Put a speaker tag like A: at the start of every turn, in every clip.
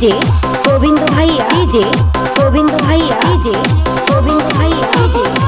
A: DJ Govinda ভাইয়া DJ Govinda ভাইয়া DJ Govinda ভাইয়া ডিজে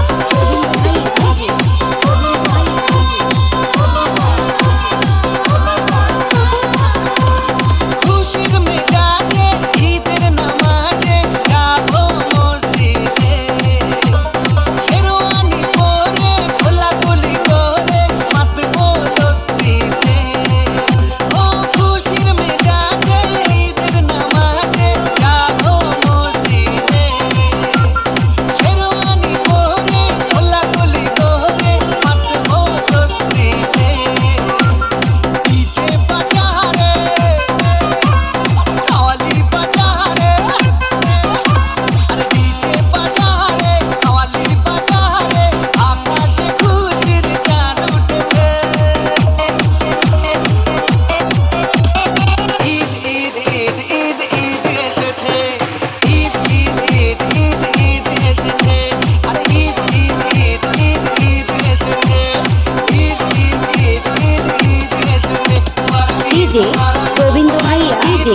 A: যে প্রবীণ ভাইয়া যে